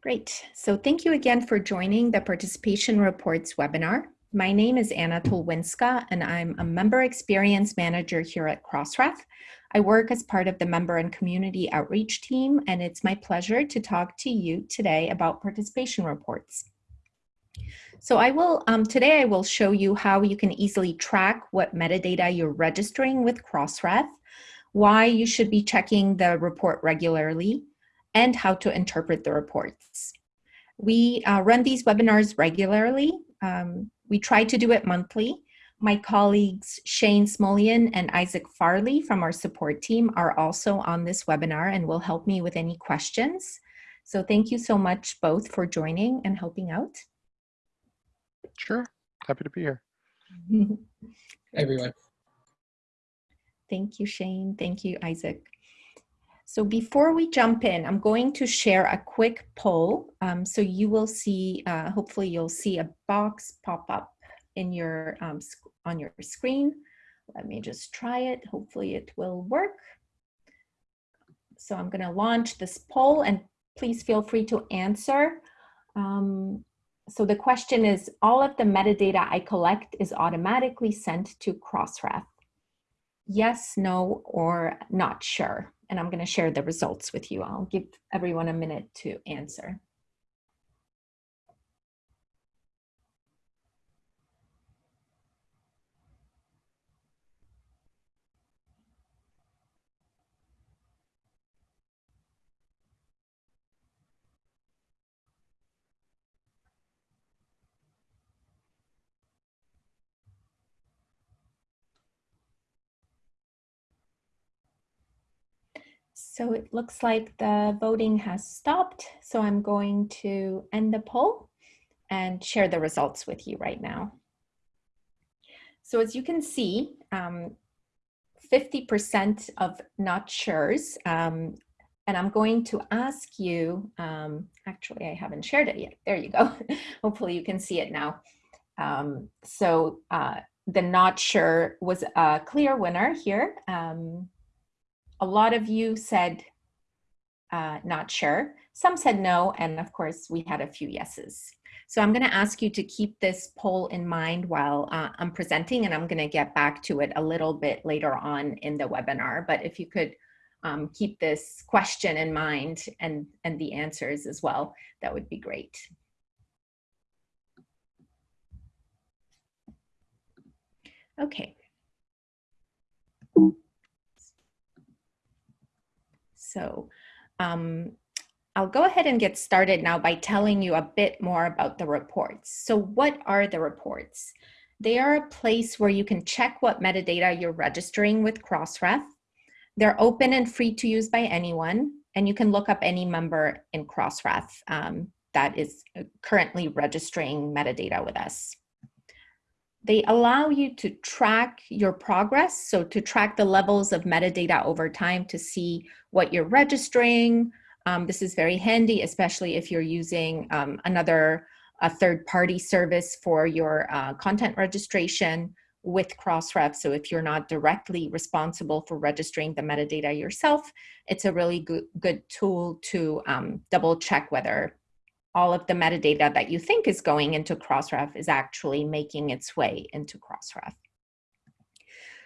Great. So thank you again for joining the Participation Reports webinar. My name is Anna Tolwinska, and I'm a Member Experience Manager here at Crossref. I work as part of the Member and Community Outreach team, and it's my pleasure to talk to you today about participation reports. So I will, um, today I will show you how you can easily track what metadata you're registering with Crossref, why you should be checking the report regularly, and how to interpret the reports. We uh, run these webinars regularly. Um, we try to do it monthly. My colleagues Shayn Smulyan and Isaac Farley from our support team are also on this webinar and will help me with any questions. So thank you so much both for joining and helping out. Sure, happy to be here. Hey, everyone. Thank you, Shane. Thank you, Isaac. So before we jump in, I'm going to share a quick poll. Um, so you will see, uh, hopefully you'll see a box pop up in your um, on your screen. Let me just try it. Hopefully it will work. So I'm going to launch this poll and please feel free to answer. Um, so the question is, all of the metadata I collect is automatically sent to Crossref. Yes, no, or not sure and I'm going to share the results with you. I'll give everyone a minute to answer. So it looks like the voting has stopped. So I'm going to end the poll and share the results with you right now. So as you can see, 50% um, of not sure's, um, and I'm going to ask you, um, actually I haven't shared it yet. There you go. Hopefully you can see it now. Um, so uh, the not sure was a clear winner here. Um, a lot of you said uh, not sure. Some said no, and of course we had a few yeses. So I'm gonna ask you to keep this poll in mind while uh, I'm presenting and I'm gonna get back to it a little bit later on in the webinar. But if you could um, keep this question in mind and, and the answers as well, that would be great. Okay. So um, I'll go ahead and get started now by telling you a bit more about the reports. So what are the reports? They are a place where you can check what metadata you're registering with Crossref. They're open and free to use by anyone, and you can look up any member in Crossref um, that is uh, currently registering metadata with us. They allow you to track your progress, so to track the levels of metadata over time to see what you're registering. Um, this is very handy, especially if you're using um, another a third-party service for your uh, content registration with Crossref. So if you're not directly responsible for registering the metadata yourself, it's a really good, good tool to um, double check whether all of the metadata that you think is going into Crossref is actually making its way into Crossref.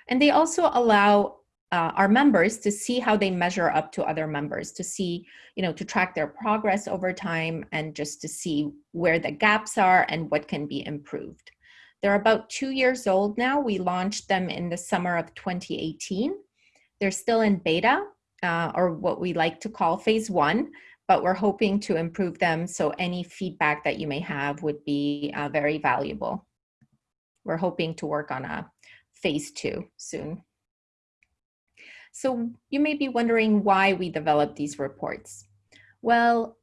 And they also allow uh, our members to see how they measure up to other members, to see, you know, to track their progress over time and just to see where the gaps are and what can be improved. They're about two years old now. We launched them in the summer of 2018. They're still in beta, uh, or what we like to call phase one, but we're hoping to improve them. So any feedback that you may have would be uh, very valuable. We're hoping to work on a phase two soon. So you may be wondering why we developed these reports. Well,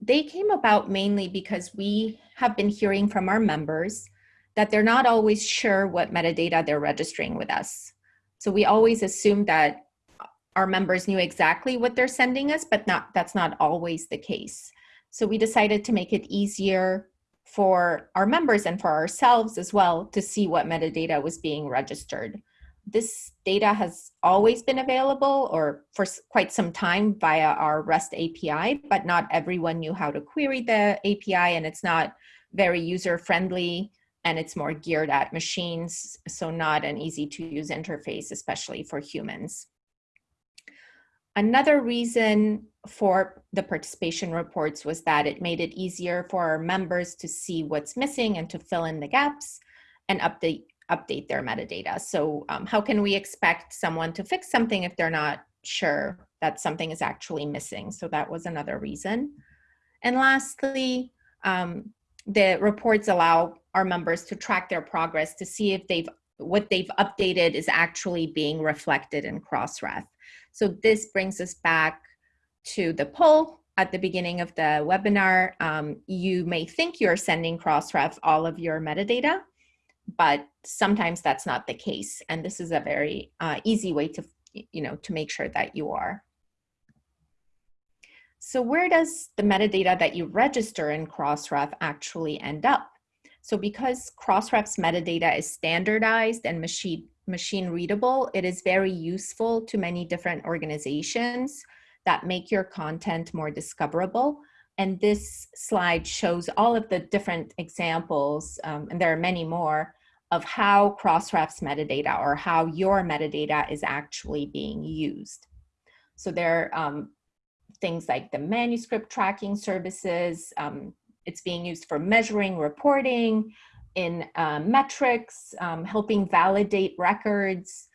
they came about mainly because we have been hearing from our members that they're not always sure what metadata they're registering with us. So we always assume that our members knew exactly what they're sending us, but not that's not always the case. So we decided to make it easier for our members and for ourselves as well to see what metadata was being registered. this data has always been available or for quite some time via our REST API, but not everyone knew how to query the API and it's not very user friendly and it's more geared at machines, so not an easy to use interface, especially for humans. Another reason for the participation reports was that it made it easier for our members to see what's missing and to fill in the gaps and update update their metadata. So um, how can we expect someone to fix something if they're not sure that something is actually missing? So that was another reason. And lastly, um, the reports allow our members to track their progress to see if they've what they've updated is actually being reflected in Crossref. So this brings us back to the poll at the beginning of the webinar. Um, you may think you're sending Crossref all of your metadata, but sometimes that's not the case. And this is a very uh, easy way to, you know, to make sure that you are. So where does the metadata that you register in Crossref actually end up? So because Crossref's metadata is standardized and machine, machine readable, it is very useful to many different organizations that make your content more discoverable. And this slide shows all of the different examples, um, and there are many more, of how Crossref's metadata or how your metadata is actually being used. So there are um, things like the manuscript tracking services. Um, it's being used for measuring, reporting, in uh, metrics, um, helping validate records,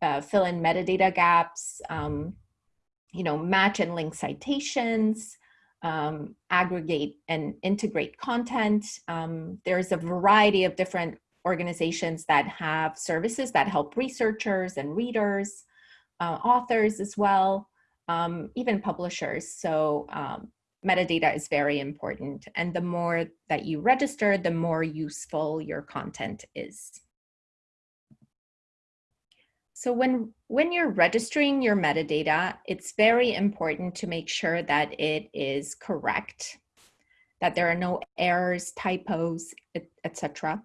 uh, fill in metadata gaps, um, you know, match and link citations, um, aggregate and integrate content. Um, there's a variety of different organizations that have services that help researchers and readers, uh, authors as well, um, even publishers. So metadata is very important. And the more that you register, the more useful your content is. So when, when you're registering your metadata, it's very important to make sure that it is correct, that there are no errors, typos, etc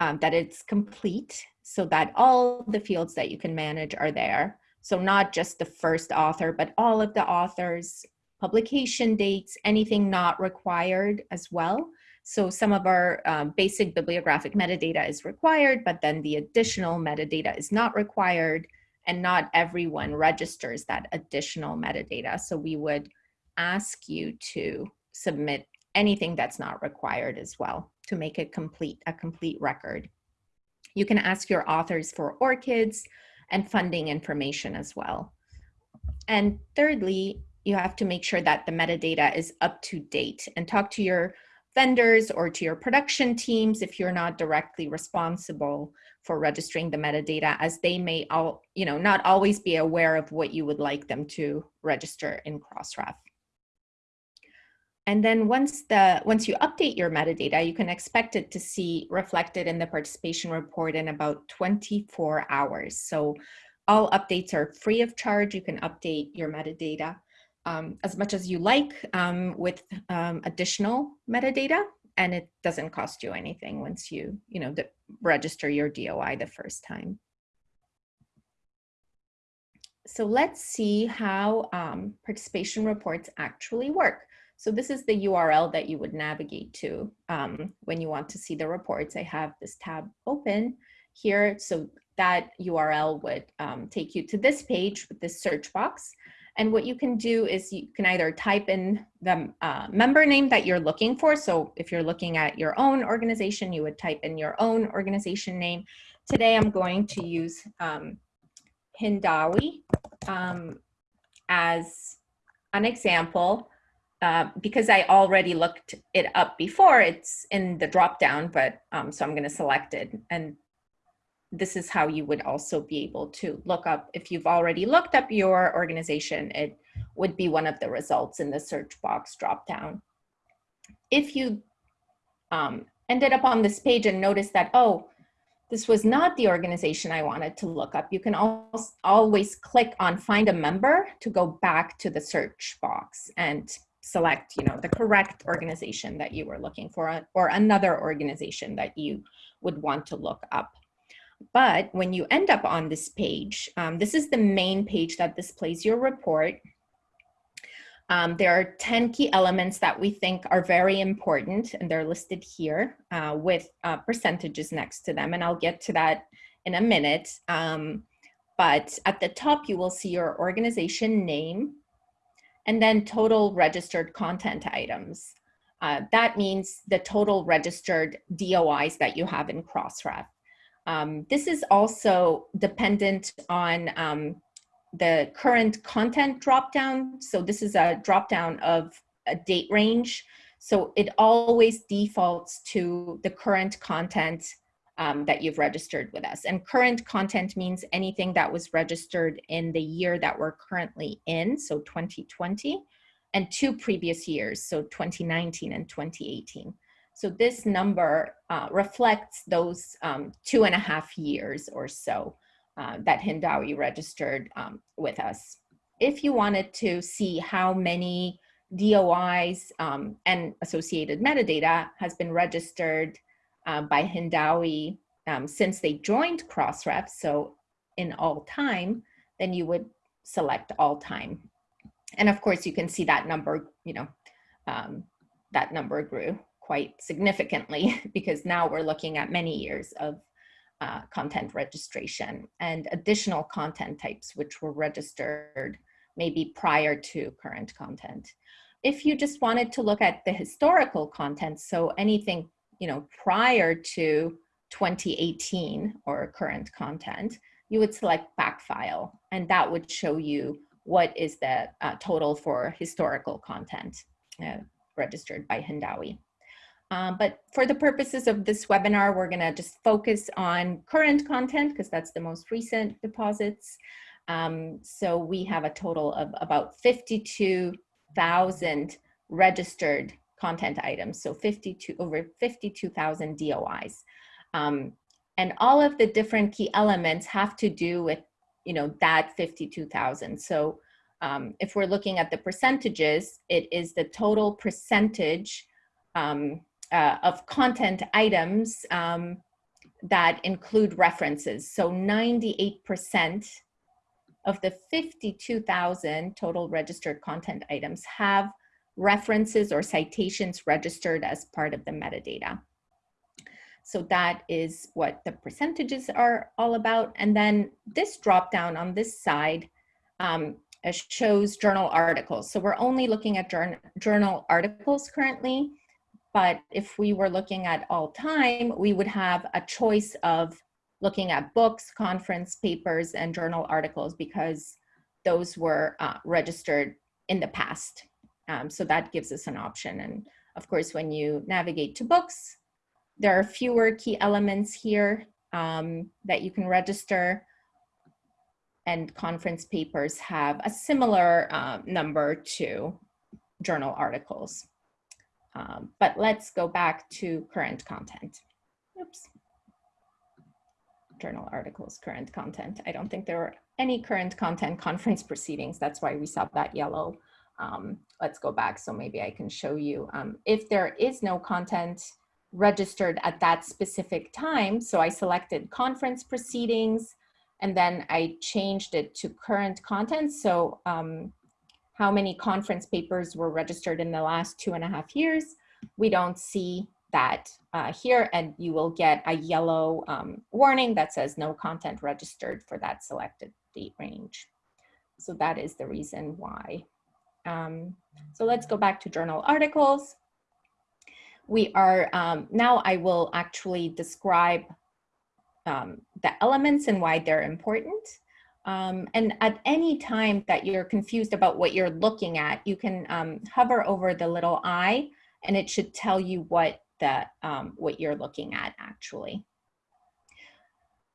um, that it's complete so that all the fields that you can manage are there. So not just the first author, but all of the authors, publication dates, anything not required as well. So some of our um, basic bibliographic metadata is required, but then the additional metadata is not required and not everyone registers that additional metadata. So we would ask you to submit anything that's not required as well to make it complete, a complete record. You can ask your authors for ORCIDs and funding information as well. And thirdly, you have to make sure that the metadata is up to date and talk to your vendors or to your production teams if you're not directly responsible for registering the metadata as they may all, you know, not always be aware of what you would like them to register in Crossref. And then once the once you update your metadata, you can expect it to see reflected in the participation report in about 24 hours. So all updates are free of charge. You can update your metadata um, as much as you like um, with um, additional metadata, and it doesn't cost you anything once you you know register your DOI the first time. So let's see how um, participation reports actually work. So this is the URL that you would navigate to um, when you want to see the reports. I have this tab open here. So that URL would um, take you to this page with this search box. And what you can do is you can either type in the uh, member name that you're looking for. So if you're looking at your own organization, you would type in your own organization name. Today I'm going to use um, Hindawi um, as an example. Uh, because I already looked it up before, it's in the drop down, but um, so I'm going to select it. And this is how you would also be able to look up, if you've already looked up your organization, it would be one of the results in the search box drop down. If you um, ended up on this page and noticed that, oh, this was not the organization I wanted to look up, you can always always click on find a member to go back to the search box and select you know the correct organization that you were looking for or another organization that you would want to look up But when you end up on this page, um, this is the main page that displays your report. Um, there are 10 key elements that we think are very important, and they're listed here uh, with uh, percentages next to them. And I'll get to that in a minute. Um, but at the top, you will see your organization name and then total registered content items. Uh, that means the total registered DOIs that you have in Crossref. Um, this is also dependent on um, the current content dropdown. So this is a dropdown of a date range. So it always defaults to the current content um, that you've registered with us. And current content means anything that was registered in the year that we're currently in, so 2020, and two previous years, so 2019 and 2018. So this number uh, reflects those um, two and a half years or so uh, that Hindawi registered um, with us. If you wanted to see how many DOIs um, and associated metadata has been registered uh, by Hindawi um, since they joined Crossref, so in all time, then you would select all time. And of course, you can see that number, you know, um, that number grew quite significantly because now we're looking at many years of uh, content registration and additional content types which were registered maybe prior to current content. If you just wanted to look at the historical content, so anything you know, prior to 2018 or current content, you would select back file and that would show you what is the uh, total for historical content uh, registered by Hindawi. Um, but for the purposes of this webinar, we're gonna just focus on current content because that's the most recent deposits. Um, so we have a total of about 52,000 registered content items, so 52 over 52,000 DOIs. Um, and all of the different key elements have to do with, you know, that 52,000. So um, if we're looking at the percentages, it is the total percentage um, uh, of content items um, that include references. So 98% of the 52,000 total registered content items have references or citations registered as part of the metadata. So that is what the percentages are all about. And then this dropdown on this side um, shows journal articles. So we're only looking at journal articles currently, but if we were looking at all time, we would have a choice of looking at books, conference papers, and journal articles because those were uh, registered in the past. Um, so that gives us an option. And of course, when you navigate to books, there are fewer key elements here um, that you can register and conference papers have a similar uh, number to journal articles. Um, but let's go back to current content. Oops. Journal articles, current content. I don't think there are any current content conference proceedings. That's why we saw that yellow um, let's go back so maybe I can show you. Um, if there is no content registered at that specific time, so I selected conference proceedings and then I changed it to current content. So um, how many conference papers were registered in the last two and a half years, we don't see that uh, here and you will get a yellow um, warning that says no content registered for that selected date range. So that is the reason why. Um, so let's go back to journal articles. We are, um, now I will actually describe um, the elements and why they're important. Um, and at any time that you're confused about what you're looking at, you can um, hover over the little eye and it should tell you what the, um, what you're looking at actually.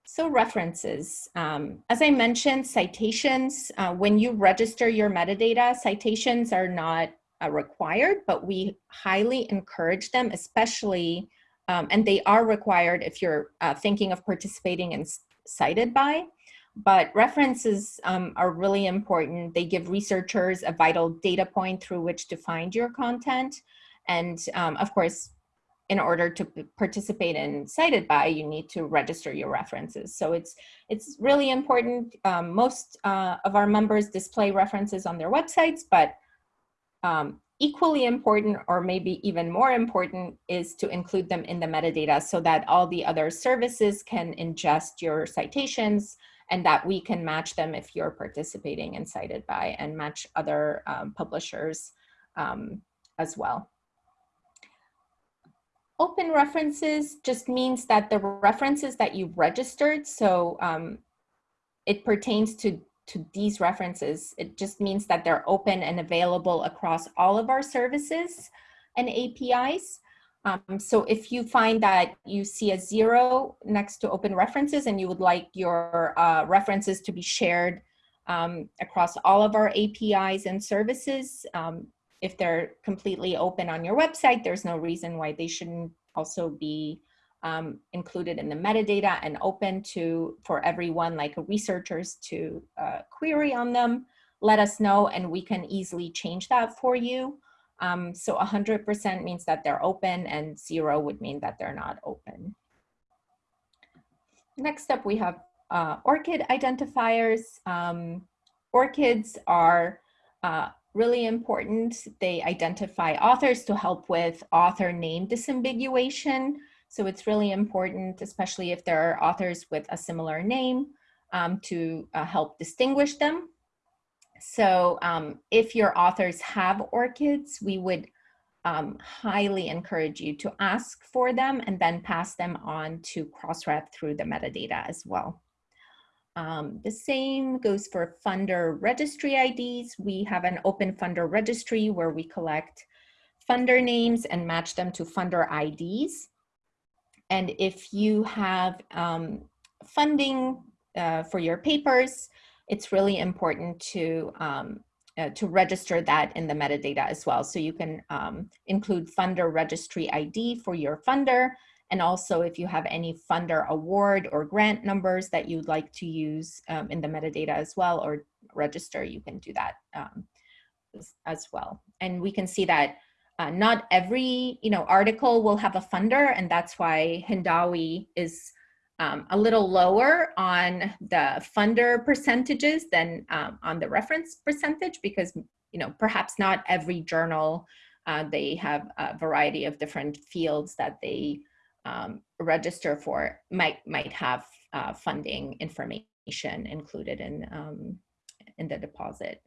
So references, um, as I mentioned, citations, uh, when you register your metadata, citations are not uh, required, but we highly encourage them, especially, um, and they are required if you're uh, thinking of participating in cited by, but references um, are really important. They give researchers a vital data point through which to find your content. And um, of course, in order to participate in Cited By, you need to register your references. So it's it's really important. Um, most uh, of our members display references on their websites, but um, equally important, or maybe even more important, is to include them in the metadata so that all the other services can ingest your citations and that we can match them if you're participating in Cited By and match other um, publishers um, as well. Open references just means that the references that you registered, so um, it pertains to, to these references. It just means that they're open and available across all of our services and APIs. Um, so if you find that you see a zero next to open references and you would like your uh, references to be shared um, across all of our APIs and services, um, if they're completely open on your website, there's no reason why they shouldn't also be um, included in the metadata and open to for everyone like researchers to uh, query on them. Let us know and we can easily change that for you. Um, so 100% means that they're open and zero would mean that they're not open. Next up, we have uh, ORCID identifiers. Um, ORCIDs are uh, really important. They identify authors to help with author name disambiguation. So it's really important, especially if there are authors with a similar name, um, to uh, help distinguish them. So um, if your authors have ORCIDs, we would um, highly encourage you to ask for them and then pass them on to Crossref through the metadata as well. Um, the same goes for funder registry IDs. We have an open funder registry where we collect funder names and match them to funder IDs. And if you have um, funding uh, for your papers, it's really important to um, uh, to register that in the metadata as well. So you can um, include funder registry ID for your funder and also if you have any funder award or grant numbers that you'd like to use um, in the metadata as well or register, you can do that um, as, well. And we can see that uh, not every you know article will have a funder and that's why Hindawi is um, a little lower on the funder percentages than um, on the reference percentage because you know perhaps not every journal uh, they have a variety of different fields that they um, register for might might have uh, funding information included in um, in the deposit.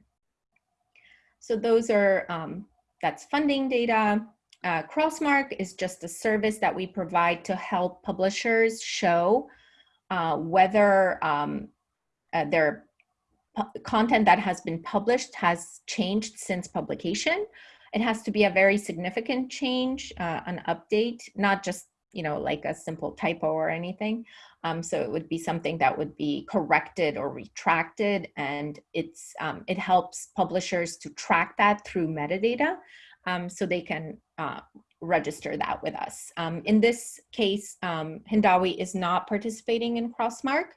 So those are um, that's funding data. Uh, Crossmark is just a service that we provide to help publishers show uh, whether um, uh, their content that has been published has changed since publication. It has to be a very significant change, uh, an update, not just you know, like a simple typo or anything. Um, so it would be something that would be corrected or retracted and it's, um, it helps publishers to track that through metadata um, so they can uh, register that with us. Um, in this case, um, Hindawi is not participating in Crossmark,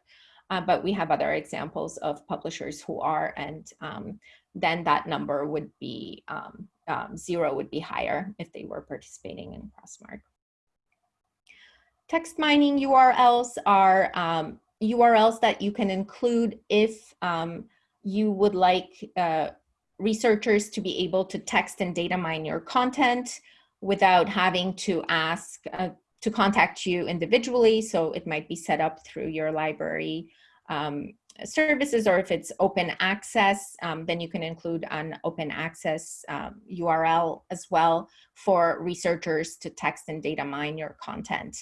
uh, but we have other examples of publishers who are and um, then that number would be zero would be higher if they were participating in Crossmark. Text mining URLs are um, URLs that you can include if um, you would like uh, researchers to be able to text and data mine your content without having to ask uh, to contact you individually. So it might be set up through your library um, services or if it's open access, um, then you can include an open access um, URL as well for researchers to text and data mine your content.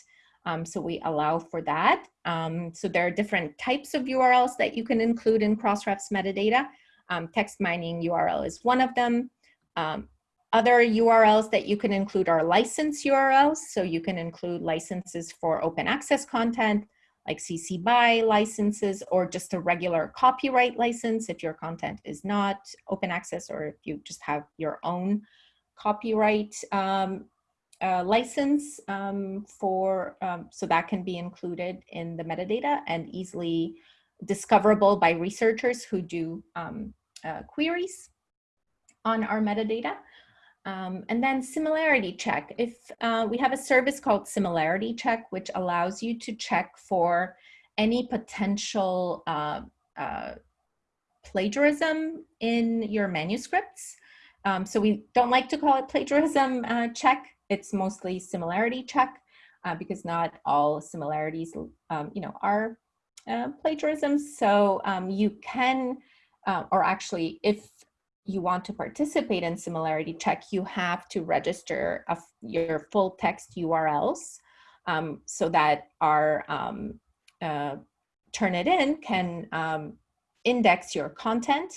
Um, so we allow for that. Um, so there are different types of URLs that you can include in Crossref's metadata. Um, text mining URL is one of them. Um, other URLs that you can include are license URLs. So you can include licenses for open access content, like CC BY licenses, or just a regular copyright license if your content is not open access or if you just have your own copyright um, uh, license um, for, um, so that can be included in the metadata and easily discoverable by researchers who do um, uh, queries on our metadata. Um, and then similarity check. If uh, we have a service called similarity check, which allows you to check for any potential uh, uh, plagiarism in your manuscripts. Um, so we don't like to call it plagiarism uh, check. It's mostly similarity check uh, because not all similarities, um, you know, are uh, plagiarism. So um, you can, uh, or actually, if you want to participate in similarity check, you have to register a, your full text URLs um, so that our um, uh, Turnitin can um, index your content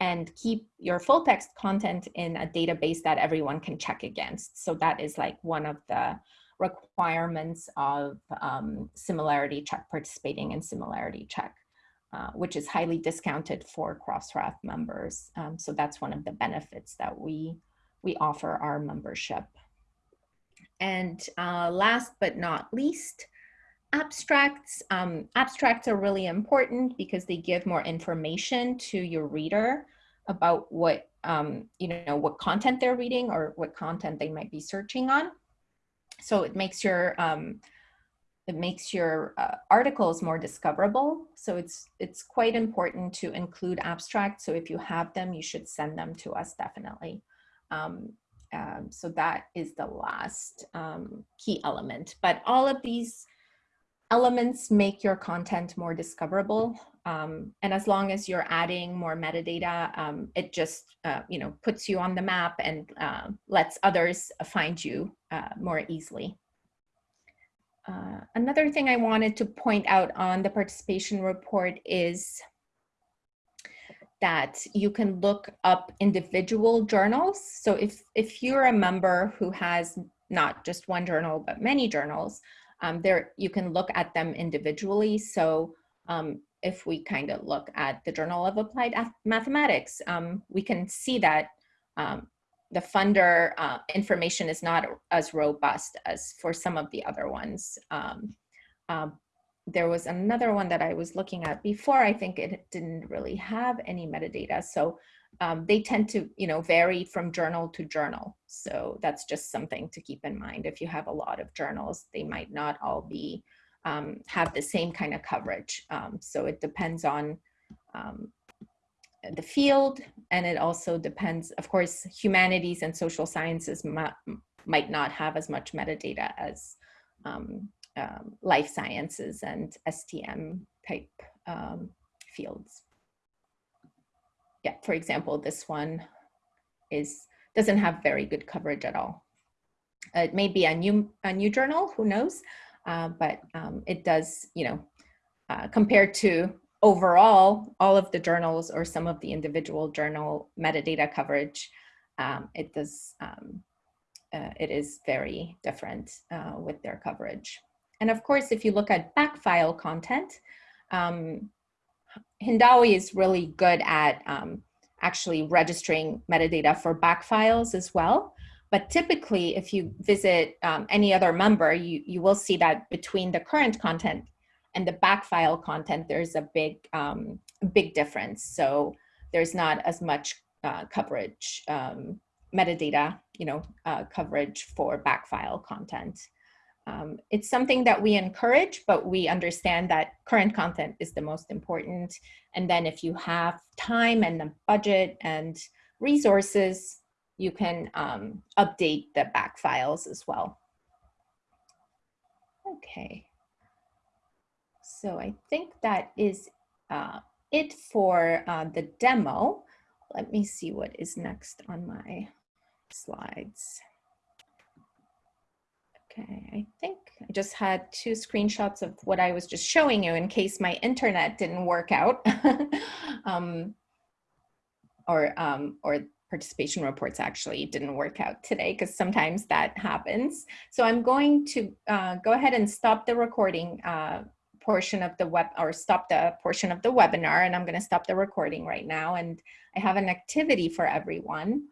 and keep your full text content in a database that everyone can check against. So that is like one of the requirements of um, similarity check, participating in similarity check. Uh, which is highly discounted for Crossref members. Um, so that's one of the benefits that we, we offer our membership. And uh, last but not least, abstracts. Um, abstracts are really important because they give more information to your reader about what, um, you know, what content they're reading or what content they might be searching on. So it makes your um, it makes your uh, articles more discoverable. So it's, it's quite important to include abstracts. So if you have them, you should send them to us definitely. Um, um, so that is the last um, key element. But all of these elements make your content more discoverable. Um, and as long as you're adding more metadata, um, it just, uh, you know, puts you on the map and uh, lets others find you uh, more easily. Uh, another thing I wanted to point out on the participation report is that you can look up individual journals. So if, if you're a member who has not just one journal, but many journals, um, there you can look at them individually. So um, if we kind of look at the Journal of Applied Mathematics, um, we can see that um, the funder uh, information is not as robust as for some of the other ones. Um, um, there was another one that I was looking at before. I think it didn't really have any metadata. So um, they tend to, you know, vary from journal to journal. So that's just something to keep in mind. If you have a lot of journals, they might not all be, um, have the same kind of coverage. Um, so it depends on um, the field and it also depends of course humanities and social sciences might not have as much metadata as um, um, life sciences and STM type um, fields. Yeah, for example, this one is doesn't have very good coverage at all. It may be a new a new journal, who knows, uh, but um, it does, you know, uh, compared to overall, all of the journals or some of the individual journal metadata coverage, um, it does, um, uh, it is very different uh, with their coverage. And of course, if you look at backfile content, um, Hindawi is really good at um, actually registering metadata for backfiles as well. But typically, if you visit um, any other member, you, you will see that between the current content and the backfile content, there's a big, um, big difference. So there's not as much uh, coverage, um, metadata, you know, uh, coverage for backfile content. Um, it's something that we encourage, but we understand that current content is the most important. And then if you have time and the budget and resources, you can um, update the back files as well. Okay. So I think that is uh, it for uh, the demo. Let me see what is next on my slides. Okay, I think I just had two screenshots of what I was just showing you in case my internet didn't work out. um, or, um, or participation reports actually didn't work out today because sometimes that happens. So I'm going to uh, go ahead and stop the recording uh, portion of the web or stop the portion of the webinar and I'm going to stop the recording right now and I have an activity for everyone.